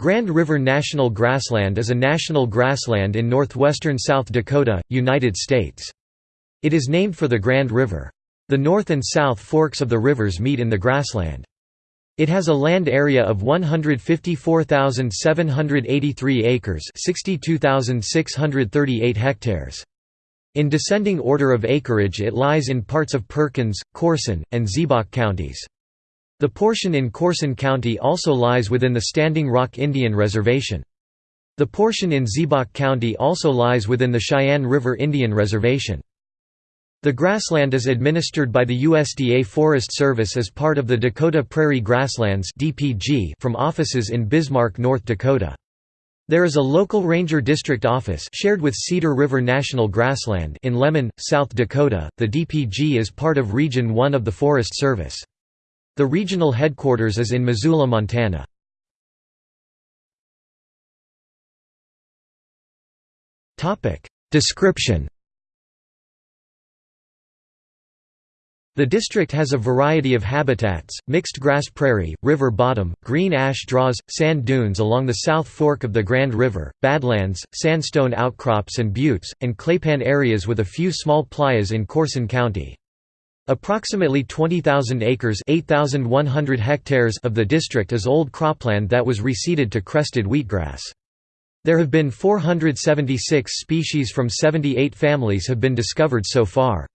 Grand River National Grassland is a national grassland in northwestern South Dakota, United States. It is named for the Grand River. The north and south forks of the rivers meet in the grassland. It has a land area of 154,783 acres 62,638 hectares. In descending order of acreage it lies in parts of Perkins, Corson, and Ziebach counties. The portion in Corson County also lies within the Standing Rock Indian Reservation. The portion in Ziebach County also lies within the Cheyenne River Indian Reservation. The grassland is administered by the USDA Forest Service as part of the Dakota Prairie Grasslands from offices in Bismarck, North Dakota. There is a local ranger district office shared with Cedar River National Grassland in Lemmon, South Dakota. The DPG is part of Region 1 of the Forest Service. The regional headquarters is in Missoula, Montana. Description The district has a variety of habitats, mixed grass prairie, river bottom, green ash draws, sand dunes along the south fork of the Grand River, badlands, sandstone outcrops and buttes, and claypan areas with a few small playas in Corson County. Approximately 20,000 acres hectares of the district is old cropland that was reseeded to crested wheatgrass. There have been 476 species from 78 families have been discovered so far.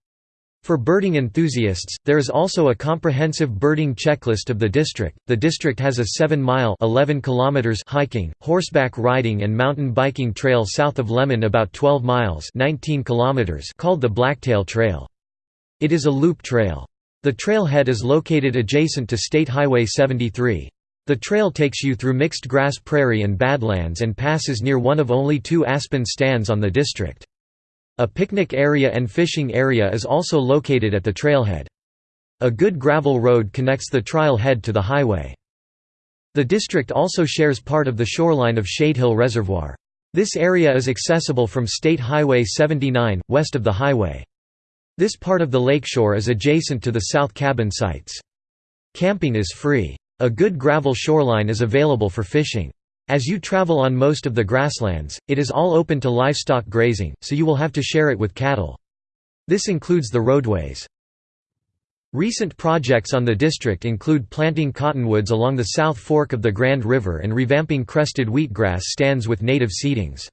For birding enthusiasts, there is also a comprehensive birding checklist of the district. The district has a 7-mile (11 kilometers) hiking, horseback riding and mountain biking trail south of Lemmon about 12 miles (19 kilometers) called the Blacktail Trail. It is a loop trail. The trailhead is located adjacent to State Highway 73. The trail takes you through mixed grass prairie and badlands and passes near one of only two aspen stands on the district. A picnic area and fishing area is also located at the trailhead. A good gravel road connects the trailhead to the highway. The district also shares part of the shoreline of Shadehill Reservoir. This area is accessible from State Highway 79, west of the highway. This part of the lakeshore is adjacent to the South Cabin sites. Camping is free. A good gravel shoreline is available for fishing. As you travel on most of the grasslands, it is all open to livestock grazing, so you will have to share it with cattle. This includes the roadways. Recent projects on the district include planting cottonwoods along the south fork of the Grand River and revamping crested wheatgrass stands with native seedings.